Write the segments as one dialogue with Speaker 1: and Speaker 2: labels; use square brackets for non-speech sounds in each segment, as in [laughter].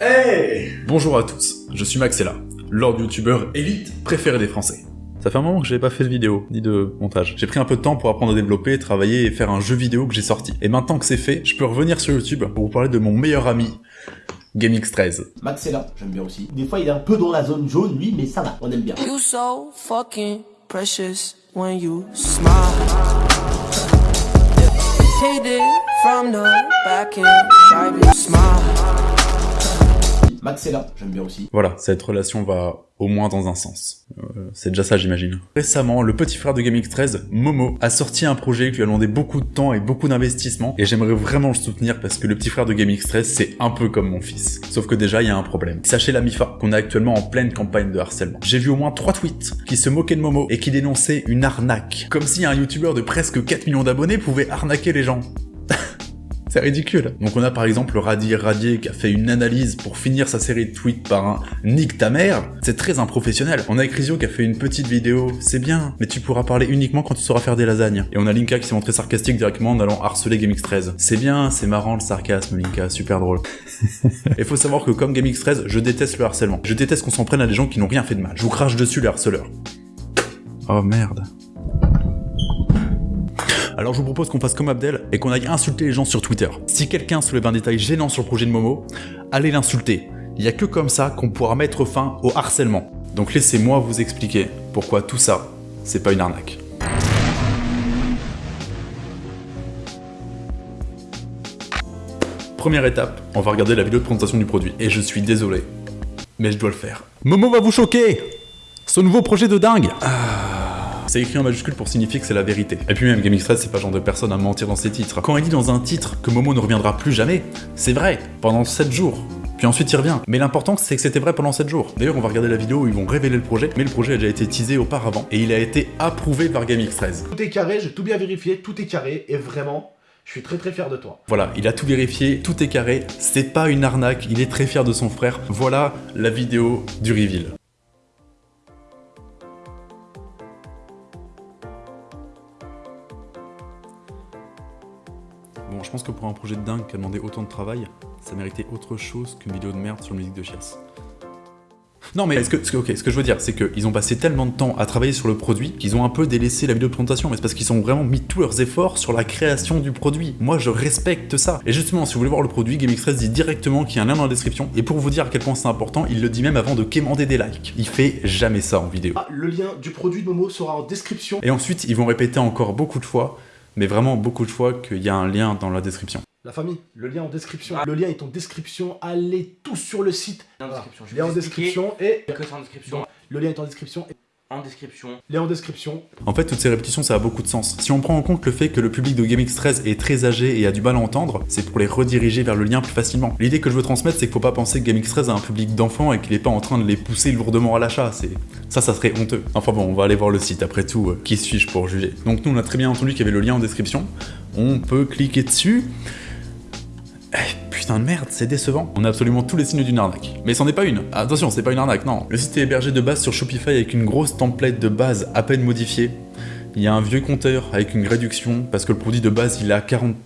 Speaker 1: Hey Bonjour à tous, je suis Maxella, Lord YouTuber élite préféré des Français. Ça fait un moment que j'avais pas fait de vidéo, ni de montage. J'ai pris un peu de temps pour apprendre à développer, travailler et faire un jeu vidéo que j'ai sorti. Et maintenant que c'est fait, je peux revenir sur YouTube pour vous parler de mon meilleur ami, GameX13.
Speaker 2: Maxella, j'aime bien aussi. Des fois, il est un peu dans la zone jaune, lui, mais ça va, on aime bien.
Speaker 3: You so fucking precious when you smile. It from the back and smile.
Speaker 2: Aussi.
Speaker 1: Voilà, cette relation va au moins dans un sens. Euh, c'est déjà ça, j'imagine. Récemment, le petit frère de GameX13, Momo, a sorti un projet qui lui a demandé beaucoup de temps et beaucoup d'investissement, et j'aimerais vraiment le soutenir parce que le petit frère de GameX13, c'est un peu comme mon fils. Sauf que déjà, il y a un problème. Sachez la MIFA, qu'on est actuellement en pleine campagne de harcèlement. J'ai vu au moins trois tweets qui se moquaient de Momo et qui dénonçaient une arnaque. Comme si un youtubeur de presque 4 millions d'abonnés pouvait arnaquer les gens. C'est ridicule. Donc on a par exemple Radier Radier qui a fait une analyse pour finir sa série de tweets par un « Nique ta mère », c'est très improfessionnel. On a Ecrisio qui a fait une petite vidéo « C'est bien, mais tu pourras parler uniquement quand tu sauras faire des lasagnes ». Et on a Linka qui s'est montré sarcastique directement en allant harceler GameX13. C'est bien, c'est marrant le sarcasme Linka, super drôle. [laughs] Et faut savoir que comme GameX13, je déteste le harcèlement. Je déteste qu'on s'en prenne à des gens qui n'ont rien fait de mal. Je vous crache dessus les harceleurs. Oh merde. Alors je vous propose qu'on fasse comme Abdel et qu'on aille insulter les gens sur Twitter. Si quelqu'un soulève un détail gênant sur le projet de Momo, allez l'insulter. Il n'y a que comme ça qu'on pourra mettre fin au harcèlement. Donc laissez-moi vous expliquer pourquoi tout ça, c'est pas une arnaque. Première étape, on va regarder la vidéo de présentation du produit. Et je suis désolé, mais je dois le faire. Momo va vous choquer Ce nouveau projet de dingue c'est écrit en majuscule pour signifier que c'est la vérité. Et puis même, GameX13, c'est pas le genre de personne à mentir dans ses titres. Quand il dit dans un titre que Momo ne reviendra plus jamais, c'est vrai, pendant 7 jours. Puis ensuite il revient. Mais l'important c'est que c'était vrai pendant 7 jours. D'ailleurs on va regarder la vidéo où ils vont révéler le projet, mais le projet a déjà été teasé auparavant, et il a été approuvé par GameX13.
Speaker 2: Tout est carré, j'ai tout bien vérifié, tout est carré, et vraiment, je suis très très fier de toi.
Speaker 1: Voilà, il a tout vérifié, tout est carré, c'est pas une arnaque, il est très fier de son frère. Voilà la vidéo du reveal. Je pense que pour un projet de dingue qui a demandé autant de travail, ça méritait autre chose qu'une vidéo de merde sur la musique de Chiasse. Non mais ce que, ce que, ce que je veux dire, c'est qu'ils ont passé tellement de temps à travailler sur le produit qu'ils ont un peu délaissé la vidéo de présentation, mais c'est parce qu'ils ont vraiment mis tous leurs efforts sur la création du produit. Moi je respecte ça. Et justement, si vous voulez voir le produit, GameX13 dit directement qu'il y a un lien dans la description, et pour vous dire à quel point c'est important, il le dit même avant de quémander des likes. Il fait jamais ça en vidéo.
Speaker 2: Ah, le lien du produit de Momo sera en description.
Speaker 1: Et ensuite, ils vont répéter encore beaucoup de fois mais vraiment beaucoup de fois qu'il y a un lien dans la description.
Speaker 2: La famille, le lien en description. Le lien est en description. Allez tous sur le site.
Speaker 4: En description. Je
Speaker 2: Lien en description et...
Speaker 4: Que c'est en description.
Speaker 2: Le lien est en description. Et...
Speaker 4: En description.
Speaker 2: Lien en description.
Speaker 1: En fait, toutes ces répétitions, ça a beaucoup de sens. Si on prend en compte le fait que le public de GameX13 est très âgé et a du mal à entendre, c'est pour les rediriger vers le lien plus facilement. L'idée que je veux transmettre, c'est qu'il faut pas penser que GameX13 a un public d'enfants et qu'il est pas en train de les pousser lourdement à l'achat. C'est Ça, ça serait honteux. Enfin bon, on va aller voir le site. Après tout, euh, qui suis-je pour juger? Donc nous, on a très bien entendu qu'il y avait le lien en description. On peut cliquer dessus. Eh, putain de merde, c'est décevant. On a absolument tous les signes d'une arnaque. Mais c'en est pas une. Attention, c'est pas une arnaque, non. Le site est hébergé de base sur Shopify avec une grosse template de base à peine modifiée. Il y a un vieux compteur avec une réduction parce que le produit de base, il à 40...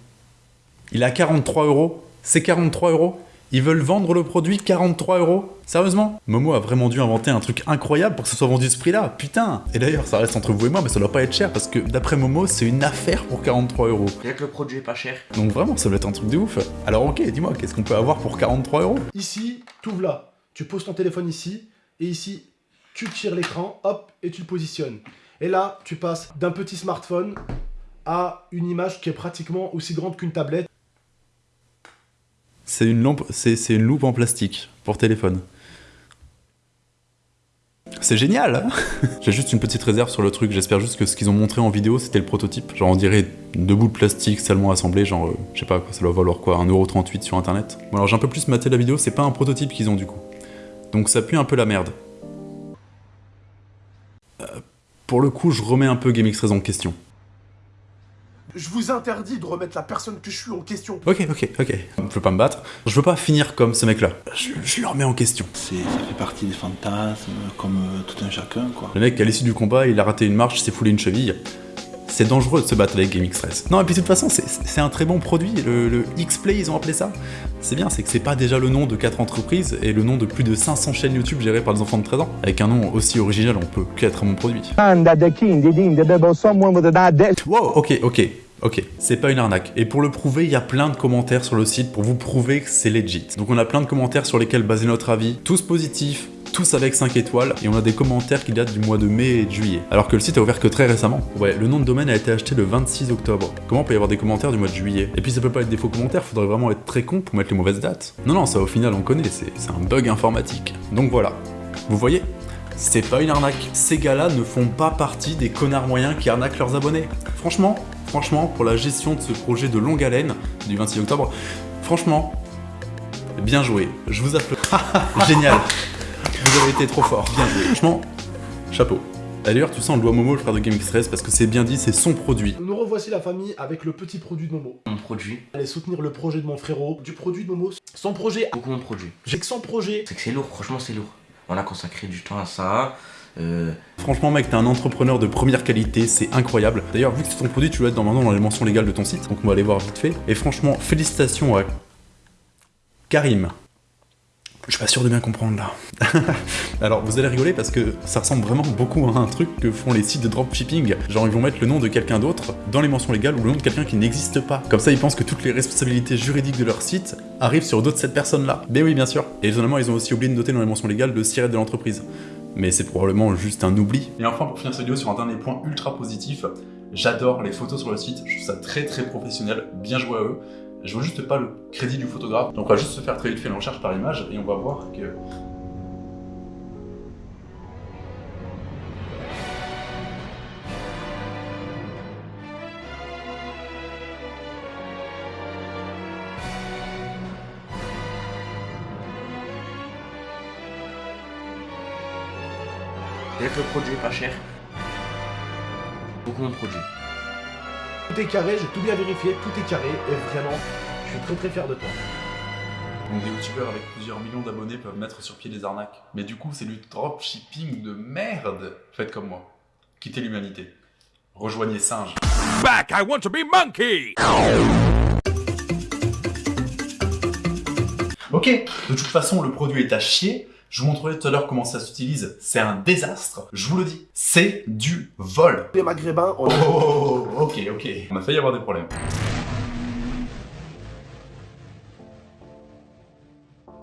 Speaker 1: Il à 43 euros. C'est 43 euros? Ils veulent vendre le produit 43 euros Sérieusement? Momo a vraiment dû inventer un truc incroyable pour que ce soit vendu ce prix-là, putain Et d'ailleurs, ça reste entre vous et moi, mais ça doit pas être cher, parce que d'après Momo, c'est une affaire pour 43 euros.
Speaker 4: Bien que le produit est pas cher.
Speaker 1: Donc vraiment, ça doit être un truc de ouf. Alors ok, dis-moi, qu'est-ce qu'on peut avoir pour 43 euros?
Speaker 2: Ici, tu ouvres là, tu poses ton téléphone ici, et ici, tu tires l'écran, hop, et tu le positionnes. Et là, tu passes d'un petit smartphone à une image qui est pratiquement aussi grande qu'une tablette.
Speaker 1: C'est une, lampe, c'est une loupe en plastique pour téléphone. C'est génial hein [laughs] J'ai juste une petite réserve sur le truc, j'espère juste que ce qu'ils ont montré en vidéo c'était le prototype. Genre on dirait deux bouts de plastique salement assemblés, genre euh, je sais pas quoi, ça doit valoir quoi, 1,38€ sur internet. Bon alors j'ai un peu plus maté la vidéo, c'est pas un prototype qu'ils ont du coup. Donc ça pue un peu la merde. Euh, pour le coup je remets un peu GameX13 en question.
Speaker 2: Je vous interdis de remettre la personne que je suis en question.
Speaker 1: Ok, ok, ok. Je veux pas me battre. Je veux pas finir comme ce mec-là. Je, je, le remets en question.
Speaker 5: Ça fait partie des fantasmes, comme euh, tout un chacun, quoi.
Speaker 1: Le mec, à l'issue du combat, il a raté une marche, s'est foulé une cheville. c'est dangereux de se battre avec GameX13. Non, et puis de toute façon, c'est- un très bon produit, le, le X-Play, ils ont appelé ça. C'est bien, c'est que c'est pas déjà le nom de 4 entreprises et le nom de plus de 500 chaînes YouTube gérées par des enfants de 13 ans. Avec un nom aussi original, on peut qu'être un bon produit. Wow, ok, ok, ok, c'est pas une arnaque. Et pour le prouver, il y a plein de commentaires sur le site pour vous prouver que c'est legit. Donc on a plein de commentaires sur lesquels baser notre avis, tous positifs, tous avec 5 étoiles, et on a des commentaires qui datent du mois de mai et de juillet. Alors que le site a ouvert que très récemment. Ouais, le nom de domaine a été acheté le 26 octobre. Comment peut y avoir des commentaires du mois de juillet? Et puis ça peut pas être des faux commentaires, faudrait vraiment être très con pour mettre les mauvaises dates. Non, non, ça au final on connaît, c'est c'est un bug informatique. Donc voilà. Vous voyez? C'est pas une arnaque. Ces gars-là ne font pas partie des connards moyens qui arnaquent leurs abonnés. Franchement, franchement, pour la gestion de ce projet de longue haleine du 26 octobre, franchement, bien joué. Je vous applaudis. [laughs] Génial. Vous avez été trop fort. Bien joué. Franchement, chapeau. D'ailleurs, tu sens le doigt Momo, le frère de GameX13, parce que c'est bien dit, c'est son produit.
Speaker 2: Nous revoici la famille avec le petit produit de Momo.
Speaker 4: Mon produit,
Speaker 2: Allez soutenir le projet de mon frérot, du produit de Momo. Son projet,
Speaker 4: beaucoup mon produit.
Speaker 2: j'ai que son projet.
Speaker 4: C'est que c'est lourd, franchement c'est lourd. On a consacré du temps à ça. Euh,
Speaker 1: Franchement, mec, t'es un entrepreneur de première qualité, c'est incroyable. D'ailleurs, vu que c'est ton produit, tu dois être normalement dans les mentions légales de ton site, donc on va aller voir vite fait. Et franchement, félicitations à Karim. Je suis pas sûr de bien comprendre là. [laughs] Alors, vous allez rigoler parce que ça ressemble vraiment beaucoup à un truc que font les sites de dropshipping. Genre, ils vont mettre le nom de quelqu'un d'autre dans les mentions légales ou le nom de quelqu'un qui n'existe pas. Comme ça, ils pensent que toutes les responsabilités juridiques de leur site arrivent sur d'autres cette personne-là. Mais oui, bien sûr. Et étonnamment, ils ont aussi oublié de noter dans les mentions légales le siret de l'entreprise mais c'est probablement juste un oubli. Et enfin, pour finir cette vidéo sur un dernier point ultra positif, j'adore les photos sur le site, je trouve ça très très professionnel, bien joué à eux. Je veux juste pas le crédit du photographe, donc on va juste se faire très vite fait une recherche par image et on va voir que...
Speaker 4: le produit est pas cher, beaucoup mon produit.
Speaker 2: Tout est carré, j'ai tout bien vérifié, tout est carré, et vraiment, je suis très très fier de toi.
Speaker 1: Donc des youtubeurs avec plusieurs millions d'abonnés peuvent mettre sur pied des arnaques. Mais du coup, c'est du dropshipping de merde Faites comme moi. Quittez l'humanité. Rejoignez Singe.
Speaker 6: back. I want to be monkey.
Speaker 1: Ok, de toute façon, le produit est à chier. Je vous montrerai tout à l'heure comment ça s'utilise. C'est un désastre. Je vous le dis. C'est du vol.
Speaker 2: Les maghrébins, on
Speaker 1: Oh, ok, ok. On a failli avoir des problèmes.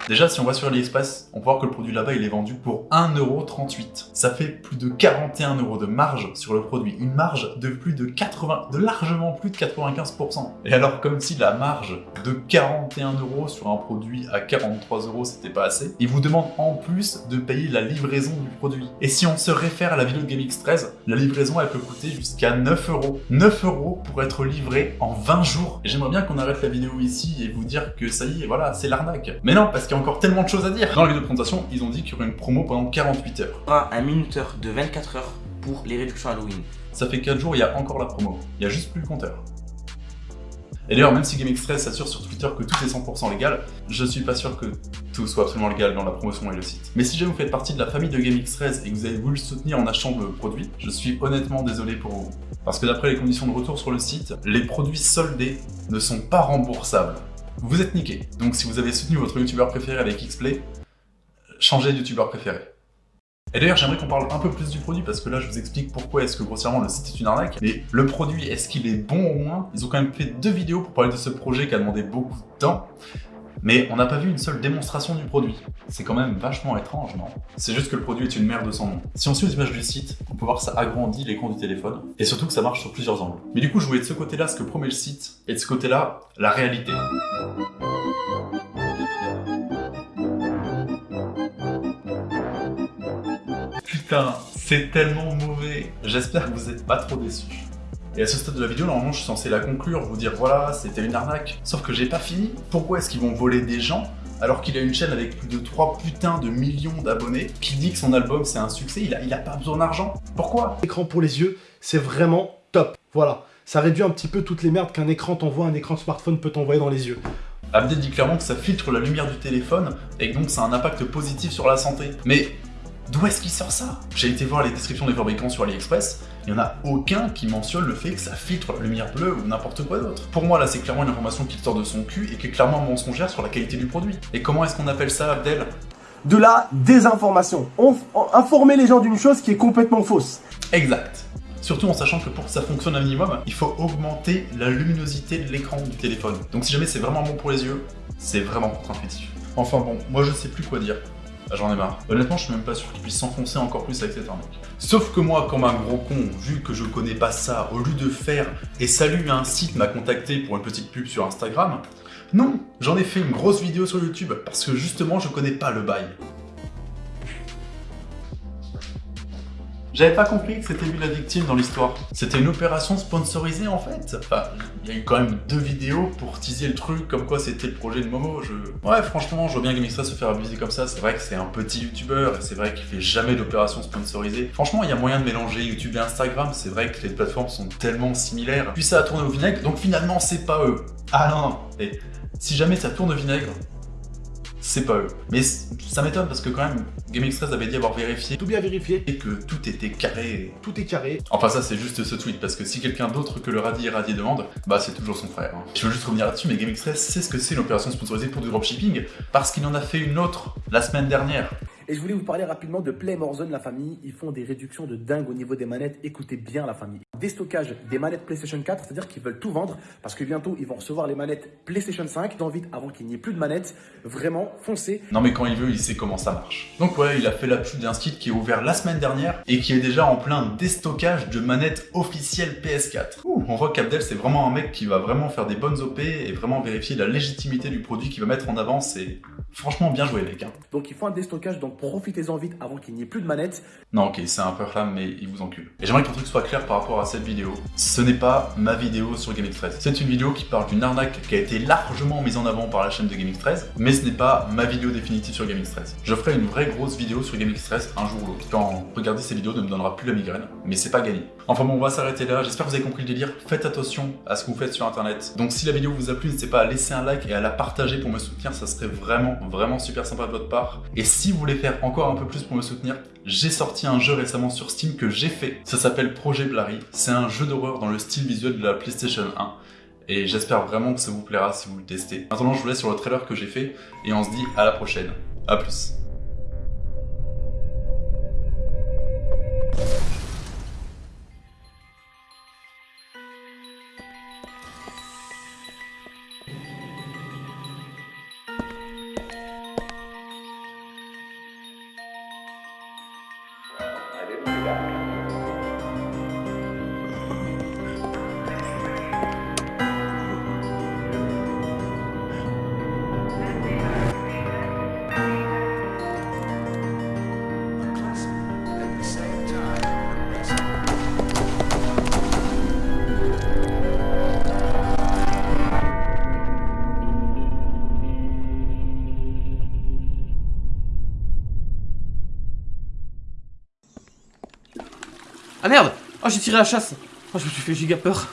Speaker 1: Déjà, si on va sur AliExpress, on peut voir que le produit là-bas, il est vendu pour 1,38€. Ça fait plus de 41 euros de marge sur le produit. Une marge de plus de 80, de largement plus de 95%. Et alors, comme si la marge de 41 euros sur un produit à 43 euros, c'était pas assez, ils vous demandent en plus de payer la livraison du produit. Et si on se réfère à la vidéo de GameX13, la livraison, elle peut coûter jusqu'à 9 euros. 9 euros pour être livré en 20 jours. J'aimerais bien qu'on arrête la vidéo ici et vous dire que ça y est, voilà, c'est l'arnaque. Mais non, parce a encore tellement de choses à dire. Dans la vidéo de présentation, ils ont dit qu'il y aurait une promo pendant 48 heures.
Speaker 4: Aura un minuteur de 24 heures pour les réductions Halloween.
Speaker 1: Ça fait 4 jours, il y a encore la promo. Il y a juste plus le compteur. Et d'ailleurs, même si GameX13 s'assure sur Twitter que tout est 100% légal, je suis pas sûr que tout soit absolument légal dans la promotion et le site. Mais si jamais vous faites partie de la famille de GameX13 et que vous avez voulu le soutenir en achetant le produit, je suis honnêtement désolé pour vous. Parce que d'après les conditions de retour sur le site, les produits soldés ne sont pas remboursables. Vous êtes niqué. Donc si vous avez soutenu votre youtubeur préféré avec Xplay, changez de youtubeur préféré. Et d'ailleurs, j'aimerais qu'on parle un peu plus du produit parce que là, je vous explique pourquoi est-ce que grossièrement le site est une arnaque. Mais le produit, est-ce qu'il est bon au moins? Ils ont quand même fait deux vidéos pour parler de ce projet qui a demandé beaucoup de temps. Mais on n'a pas vu une seule démonstration du produit. C'est quand même vachement étrange, non? C'est juste que le produit est une merde sans nom. Si on suit les images du site, on peut voir que ça agrandit l'écran du téléphone, et surtout que ça marche sur plusieurs angles. Mais du coup, je voulais de ce côté-là ce que promet le site, et de ce côté-là, la réalité. Putain, c'est tellement mauvais. J'espère que vous êtes pas trop déçus. Et à ce stade de la vidéo, normalement, je suis censé la conclure, vous dire voilà, c'était une arnaque. Sauf que j'ai pas fini. Pourquoi est-ce qu'ils vont voler des gens alors qu'il a une chaîne avec plus de 3 putains de millions d'abonnés, qui dit que son album c'est un succès, il a, il a pas besoin d'argent Pourquoi?
Speaker 2: Écran pour les yeux, c'est vraiment top. Voilà. Ça réduit un petit peu toutes les merdes qu'un écran t'envoie, un écran de smartphone peut t'envoyer dans les yeux.
Speaker 1: Abdel dit clairement que ça filtre la lumière du téléphone et que donc ça a un impact positif sur la santé. Mais D'où est-ce qu'il sort ça J'ai été voir les descriptions des fabricants sur AliExpress, il n'y en a aucun qui mentionne le fait que ça filtre la lumière bleue ou n'importe quoi d'autre. Pour moi, là, c'est clairement une information qui sort de son cul et qui est clairement mensongère sur la qualité du produit. Et comment est-ce qu'on appelle ça, Abdel?
Speaker 2: De la désinformation. On, on- informer les gens d'une chose qui est complètement fausse.
Speaker 1: Exact. Surtout en sachant que pour que ça fonctionne un minimum, il faut augmenter la luminosité de l'écran du téléphone. Donc si jamais c'est vraiment bon pour les yeux, c'est vraiment contre-intuitif. Enfin bon, moi je sais plus quoi dire. Ah, J'en ai marre. Honnêtement, je suis même pas sûr qu'il puisse s'enfoncer encore plus avec cette arnaque. Sauf que moi, comme un gros con, vu que je connais pas ça, au lieu de faire et salut un site m'a contacté pour une petite pub sur Instagram, non, j'en ai fait une grosse vidéo sur YouTube parce que justement je connais pas le bail. J'avais pas compris que c'était lui la victime dans l'histoire. C'était une opération sponsorisée en fait. Il y a eu quand même deux vidéos pour teaser le truc, comme quoi c'était le projet de Momo. Ouais, franchement, je vois bien GameXtra se faire abuser comme ça. C'est vrai que c'est un petit youtubeur et c'est vrai qu'il fait jamais d'opération sponsorisée. Franchement, il y a moyen de mélanger YouTube et Instagram. C'est vrai que les plateformes sont tellement similaires. Puis ça a tourné au vinaigre, donc finalement, c'est pas eux. Ah non, non. Et si jamais ça tourne au vinaigre, c'est pas eux. Mais ça m'étonne parce que quand même, GameX13 avait dit avoir vérifié
Speaker 2: Tout bien vérifié.
Speaker 1: et que tout était carré.
Speaker 2: Tout est carré.
Speaker 1: Enfin ça c'est juste ce tweet, parce que si quelqu'un d'autre que le radis et radier demande, bah c'est toujours son frère. hein. Je veux juste revenir là-dessus, mais GameX13 sait ce que c'est une opération sponsorisée pour du dropshipping, parce qu'il en a fait une autre la semaine dernière.
Speaker 7: Et je voulais vous parler rapidement de Play More Zone, la famille. Ils font des réductions de dingue au niveau des manettes. Écoutez bien la famille. Déstockage des manettes PlayStation 4, c'est-à-dire qu'ils veulent tout vendre parce que bientôt ils vont recevoir les manettes PlayStation 5. Dans vite avant qu'il n'y ait plus de manettes. Vraiment, foncez.
Speaker 1: Non mais quand il veut, il sait comment ça marche. Donc ouais, il a fait la pub d'un site qui est ouvert la semaine dernière et qui est déjà en plein déstockage de manettes officielles PS4. Ouh, on voit qu'Abdel c'est vraiment un mec qui va vraiment faire des bonnes OP et vraiment vérifier la légitimité du produit qu'il va mettre en avant. C'est franchement bien joué mec. Hein.
Speaker 7: Donc ils font un déstockage, donc profitez-en vite avant qu'il n'y ait plus de manettes.
Speaker 1: Non ok, c'est un peu flamme mais il vous encule. Et j'aimerais qu'un truc soit clair par rapport à cette vidéo. Ce n'est pas ma vidéo sur GameX13. C'est une vidéo qui parle d'une arnaque qui a été largement mise en avant par la chaîne de GameX13, mais ce n'est pas ma vidéo définitive sur GameX13. Je ferai une vraie grosse vidéo sur GameX13 un jour ou l'autre. Quand regarder ces vidéos ne me donnera plus la migraine, mais c'est pas gagné. Enfin bon, on va s'arrêter là. J'espère que vous avez compris le délire. Faites attention à ce que vous faites sur internet. Donc si la vidéo vous a plu, n'hésitez pas à laisser un like et à la partager pour me soutenir. Ça serait vraiment, vraiment super sympa de votre part. Et si vous voulez faire encore un peu plus pour me soutenir, j'ai sorti un jeu récemment sur Steam que j'ai fait. Ça s'appelle Projet Blary. C'est un jeu d'horreur dans le style visuel de la PlayStation 1. Et j'espère vraiment que ça vous plaira si vous le testez. Maintenant, je vous laisse sur le trailer que j'ai fait et on se dit à la prochaine. A plus.
Speaker 8: Oh j'ai tiré la chasse. Oh je me suis fait giga peur